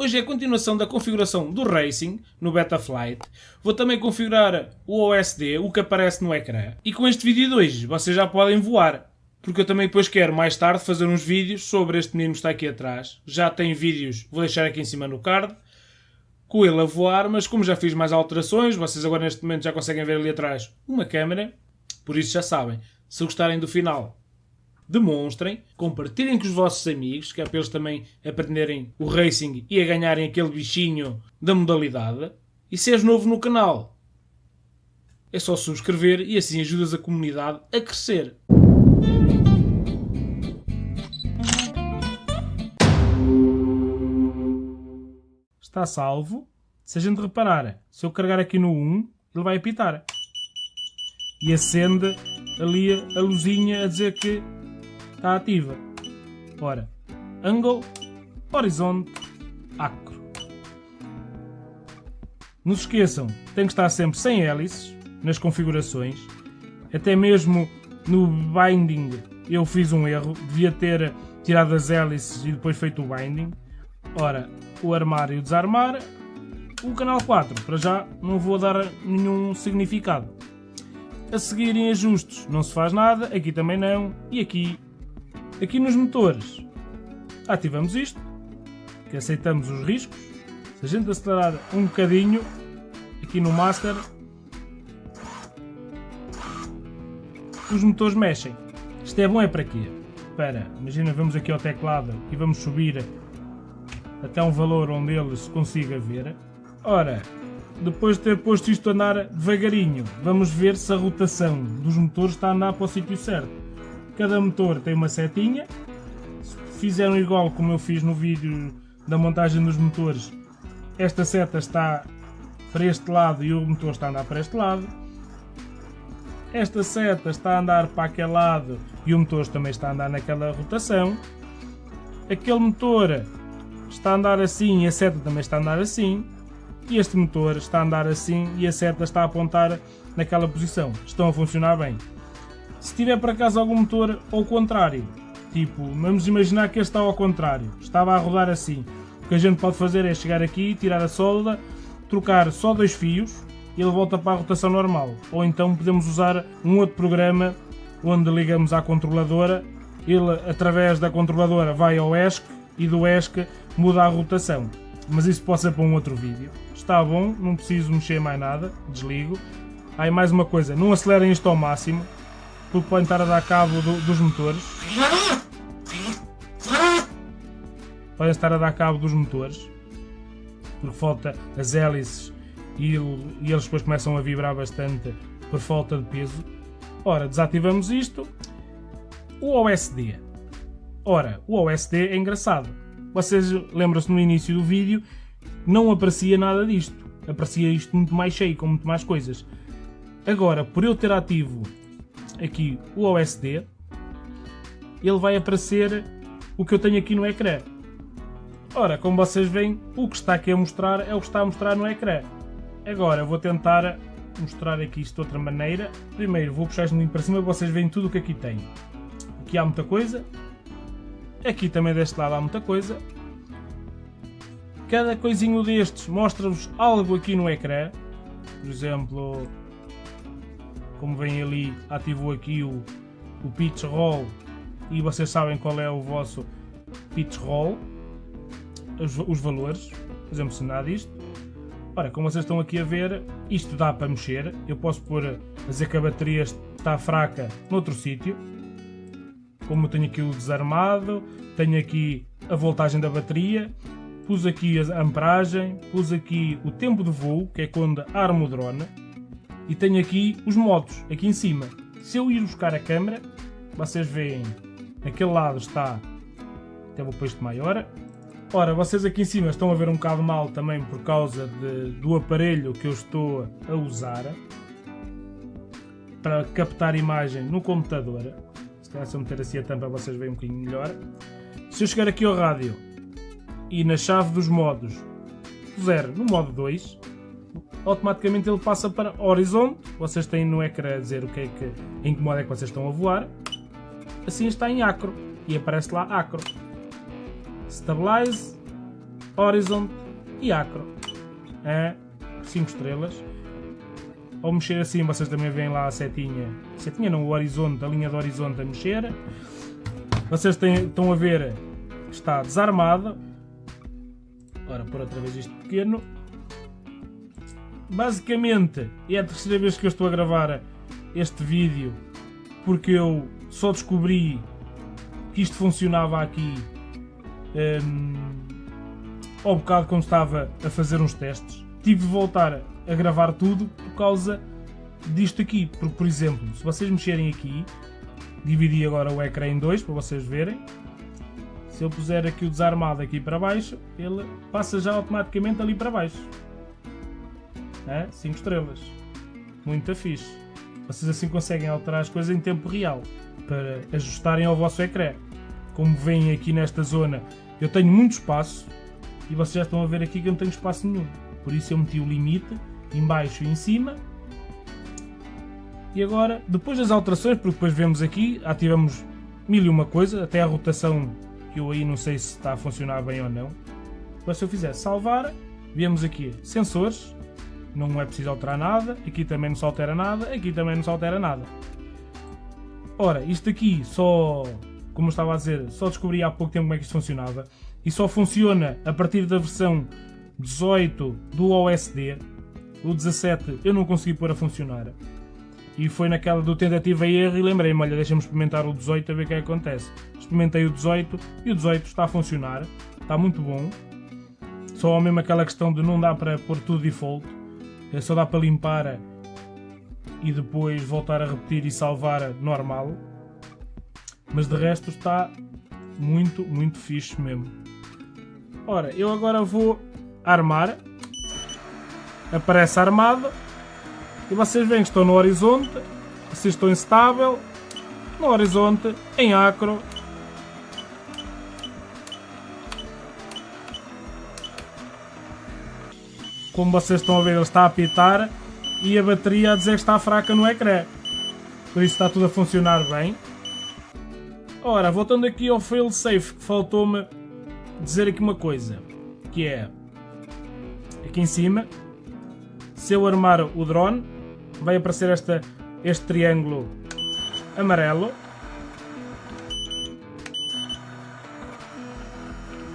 Hoje é a continuação da configuração do Racing no Betaflight. Vou também configurar o OSD, o que aparece no ecrã. E com este vídeo de hoje vocês já podem voar. Porque eu também depois quero mais tarde fazer uns vídeos sobre este menino que está aqui atrás. Já tem vídeos, vou deixar aqui em cima no card, com ele a voar, mas como já fiz mais alterações, vocês agora neste momento já conseguem ver ali atrás uma câmera, por isso já sabem. Se gostarem do final, demonstrem, compartilhem com os vossos amigos, que é para eles também aprenderem o racing e a ganharem aquele bichinho da modalidade. E se és novo no canal, é só subscrever e assim ajudas a comunidade a crescer. Está salvo. Se a gente reparar, se eu carregar aqui no 1, ele vai apitar. E acende ali a luzinha a dizer que está ativa. Ora, angle, horizonte, acro. Não se esqueçam, tem que estar sempre sem hélices nas configurações. Até mesmo no binding eu fiz um erro, devia ter tirado as hélices e depois feito o binding. Ora, o armar e o desarmar, o canal 4, para já não vou dar nenhum significado. A seguir em ajustes não se faz nada, aqui também não, e aqui Aqui nos motores, ativamos isto, que aceitamos os riscos. Se a gente acelerar um bocadinho, aqui no Master, os motores mexem. Isto é bom é para quê? Para, imagina, vamos aqui ao teclado e vamos subir até um valor onde ele se consiga ver. Ora, depois de ter posto isto a andar devagarinho, vamos ver se a rotação dos motores está a andar para o sítio certo. Cada motor tem uma setinha. Se fizeram igual como eu fiz no vídeo da montagem dos motores, esta seta está para este lado e o motor está a andar para este lado. Esta seta está a andar para aquele lado e o motor também está a andar naquela rotação. Aquele motor está a andar assim e a seta também está a andar assim. E este motor está a andar assim e a seta está a apontar naquela posição. Estão a funcionar bem. Se tiver por acaso algum motor ao contrário, tipo, vamos imaginar que este está ao contrário, estava a rodar assim. O que a gente pode fazer é chegar aqui, tirar a solda, trocar só dois fios e ele volta para a rotação normal. Ou então podemos usar um outro programa onde ligamos à controladora, ele através da controladora vai ao ESC e do ESC muda a rotação. Mas isso pode ser para um outro vídeo. Está bom, não preciso mexer mais nada, desligo. Aí mais uma coisa, não acelerem isto ao máximo, porque podem estar a dar cabo do, dos motores. Podem estar a dar cabo dos motores, porque falta as hélices e, e eles depois começam a vibrar bastante por falta de peso. Ora, desativamos isto. O OSD. Ora, o OSD é engraçado. Vocês lembram-se no início do vídeo, não aparecia nada disto. Aparecia isto muito mais cheio, com muito mais coisas. Agora, por eu ter ativo aqui o OSD, ele vai aparecer o que eu tenho aqui no ecrã. Ora, como vocês veem, o que está aqui a mostrar é o que está a mostrar no ecrã. Agora vou tentar mostrar aqui isto de outra maneira. Primeiro vou puxar isto para cima e vocês veem tudo o que aqui tem. Aqui há muita coisa. Aqui também deste lado há muita coisa. Cada coisinho destes mostra-vos algo aqui no ecrã. Por exemplo, como vem ali, ativou aqui o, o pitch roll. E vocês sabem qual é o vosso pitch roll, os, os valores, se nada disto. Ora, como vocês estão aqui a ver, isto dá para mexer, eu posso pôr a dizer que a bateria está fraca noutro sítio, como tenho aqui o desarmado, tenho aqui a voltagem da bateria, pus aqui a amperagem, pus aqui o tempo de voo, que é quando armo o drone, e tenho aqui os modos, aqui em cima. Se eu ir buscar a câmera, vocês veem, aquele lado está, até vou pôr isto maior. Ora, vocês aqui em cima estão a ver um bocado mal também por causa de, do aparelho que eu estou a usar para captar imagem no computador. Se calhar se eu meter assim a tampa vocês veem um bocadinho melhor. Se eu chegar aqui ao rádio e na chave dos modos puser no modo 2, automaticamente ele passa para horizonte. Vocês têm no ecrã a dizer o que é que, em que modo é que vocês estão a voar. Assim está em acro e aparece lá acro. Stabilize, Horizon e Acro. É 5 estrelas. Ao mexer assim, vocês também veem lá a setinha. Setinha não, o horizonte, a linha do horizonte a mexer. Vocês têm, estão a ver que está desarmado. Ora, por outra vez isto pequeno. Basicamente, é a terceira vez que eu estou a gravar este vídeo porque eu só descobri que isto funcionava aqui um, ao bocado quando estava a fazer uns testes. Tive de voltar a gravar tudo por causa disto aqui. Porque, por exemplo, se vocês mexerem aqui, dividi agora o ecrã em dois para vocês verem. Se eu puser aqui o desarmado aqui para baixo, ele passa já automaticamente ali para baixo. 5 é? estrelas. Muito fixe. Vocês assim conseguem alterar as coisas em tempo real para ajustarem ao vosso ecrã. Como veem aqui nesta zona, eu tenho muito espaço e vocês já estão a ver aqui que eu não tenho espaço nenhum. Por isso eu meti o limite em baixo e em cima. E agora, depois das alterações, porque depois vemos aqui, ativamos mil e uma coisa, até a rotação que eu aí não sei se está a funcionar bem ou não. Mas se eu fizer salvar, vemos aqui sensores, não é preciso alterar nada, aqui também não se altera nada, aqui também não se altera nada. Ora, isto aqui só, como eu estava a dizer, só descobri há pouco tempo como é que isto funcionava e só funciona a partir da versão 18 do OSD. O 17 eu não consegui pôr a funcionar. E foi naquela do tentativa e erro e lembrei-me, olha, deixa-me experimentar o 18 a ver o que, é que acontece. Experimentei o 18 e o 18 está a funcionar, está muito bom. Só mesmo aquela questão de não dá para pôr tudo default só dá para limpar e depois voltar a repetir e salvar normal. Mas de resto está muito, muito fixe mesmo. Ora, eu agora vou armar. Aparece armado. E vocês veem que estou no horizonte. Se estou instável. No horizonte, em acro, como vocês estão a ver, ele está a apitar e a bateria a dizer que está fraca no ecrã. Por isso está tudo a funcionar bem. Ora, voltando aqui ao failsafe, que faltou-me dizer aqui uma coisa, que é aqui em cima, se eu armar o drone, vai aparecer esta, este triângulo amarelo.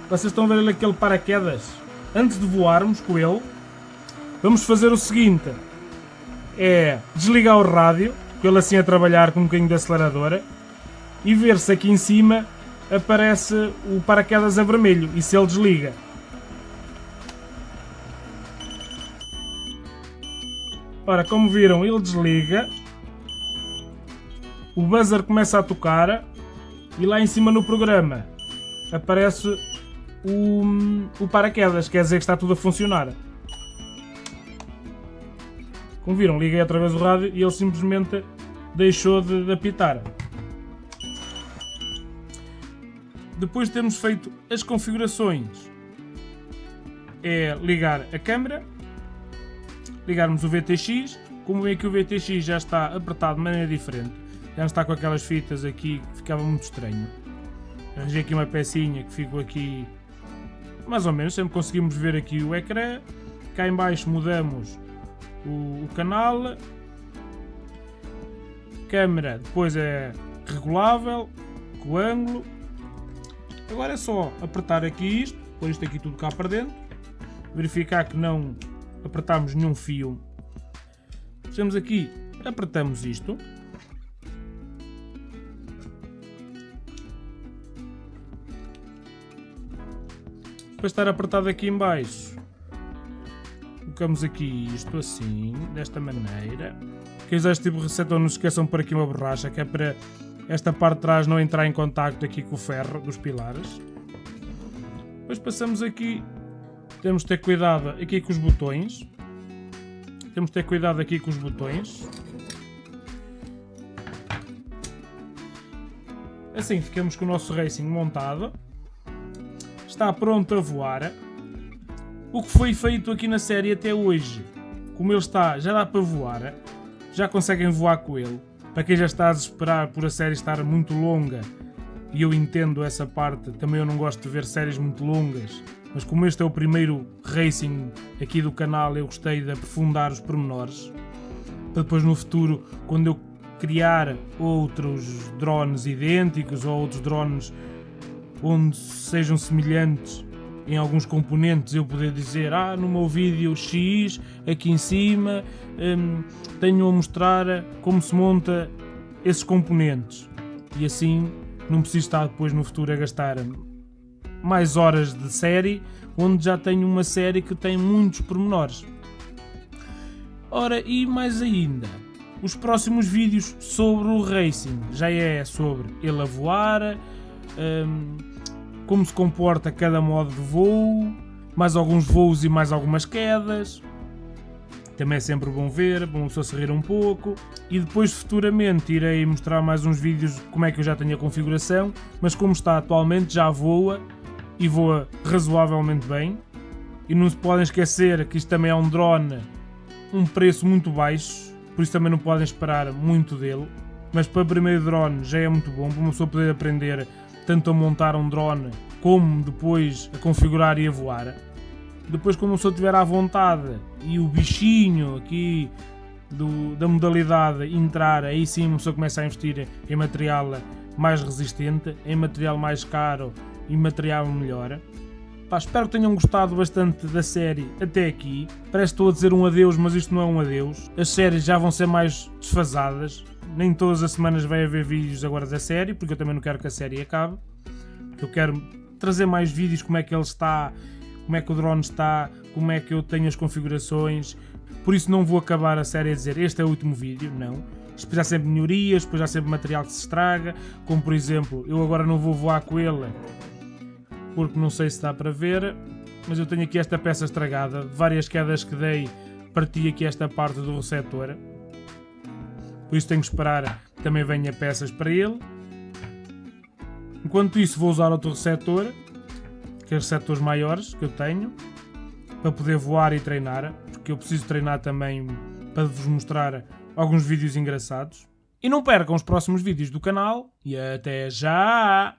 Vocês estão a ver aquele paraquedas? Antes de voarmos com ele, Vamos fazer o seguinte: é desligar o rádio, com ele assim a trabalhar com um bocadinho de aceleradora, e ver se aqui em cima aparece o paraquedas a vermelho e se ele desliga. Ora, como viram, ele desliga. O buzzer começa a tocar e lá em cima no programa aparece o, o paraquedas, quer dizer que está tudo a funcionar. Como viram, liguei outra vez o rádio e ele simplesmente deixou de, de apitar. Depois de termos feito as configurações, é ligar a câmera, ligarmos o VTX, como vê que o VTX já está apertado de maneira diferente, já não está com aquelas fitas aqui que ficava muito estranho. Arranjei aqui uma pecinha que ficou aqui mais ou menos, sempre conseguimos ver aqui o ecrã. Cá em baixo mudamos o, o canal. Câmera depois é regulável, com o ângulo. Agora é só apertar aqui isto, pôr isto aqui tudo cá para dentro, verificar que não apertamos nenhum fio. Fechamos aqui, apertamos isto. Depois estar apertado aqui em baixo, colocamos aqui isto assim, desta maneira. Quem usar este tipo de receptor não se esqueçam pôr aqui uma borracha, que é para esta parte de trás não entrar em contacto aqui com o ferro dos pilares. Depois passamos aqui, temos de ter cuidado aqui com os botões. Temos de ter cuidado aqui com os botões. Assim ficamos com o nosso Racing montado. Está pronto a voar o que foi feito aqui na série até hoje. Como ele está, já dá para voar, já conseguem voar com ele. Para quem já está a desesperar por a série estar muito longa, e eu entendo essa parte, também eu não gosto de ver séries muito longas, mas como este é o primeiro racing aqui do canal, eu gostei de aprofundar os pormenores. Para depois no futuro, quando eu criar outros drones idênticos ou outros drones onde sejam semelhantes em alguns componentes eu poder dizer ah no meu vídeo X aqui em cima hum, tenho a mostrar como se monta esses componentes. E assim não preciso estar depois no futuro a gastar mais horas de série onde já tenho uma série que tem muitos pormenores. Ora e mais ainda os próximos vídeos sobre o racing. Já é sobre ele a voar, um, como se comporta cada modo de voo, mais alguns voos e mais algumas quedas. Também é sempre bom ver, bom só se rir um pouco. E depois futuramente irei mostrar mais uns vídeos como é que eu já tenho a configuração, mas como está atualmente já voa e voa razoavelmente bem. E não se podem esquecer que isto também é um drone, um preço muito baixo, por isso também não podem esperar muito dele. Mas para primeiro drone já é muito bom, para uma pessoa poder aprender tanto a montar um drone como depois a configurar e a voar. Depois quando uma pessoa tiver à vontade e o bichinho aqui do, da modalidade entrar, aí sim uma pessoa começa a investir em material mais resistente, em material mais caro e material melhor. Pá, espero que tenham gostado bastante da série até aqui. Parece que estou a dizer um adeus, mas isto não é um adeus. As séries já vão ser mais desfasadas. Nem todas as semanas vai haver vídeos agora da série, porque eu também não quero que a série acabe. Eu quero trazer mais vídeos, como é que ele está, como é que o drone está, como é que eu tenho as configurações. Por isso não vou acabar a série a dizer este é o último vídeo, não. Depois há sempre melhorias, depois há sempre material que se estraga, como por exemplo, eu agora não vou voar com ele porque não sei se dá para ver, mas eu tenho aqui esta peça estragada, várias quedas que dei, parti aqui esta parte do receptor, por isso tenho que esperar que também venha peças para ele. Enquanto isso vou usar outro receptor, que é os receptores maiores que eu tenho, para poder voar e treinar, porque eu preciso treinar também para vos mostrar alguns vídeos engraçados. E não percam os próximos vídeos do canal e até já!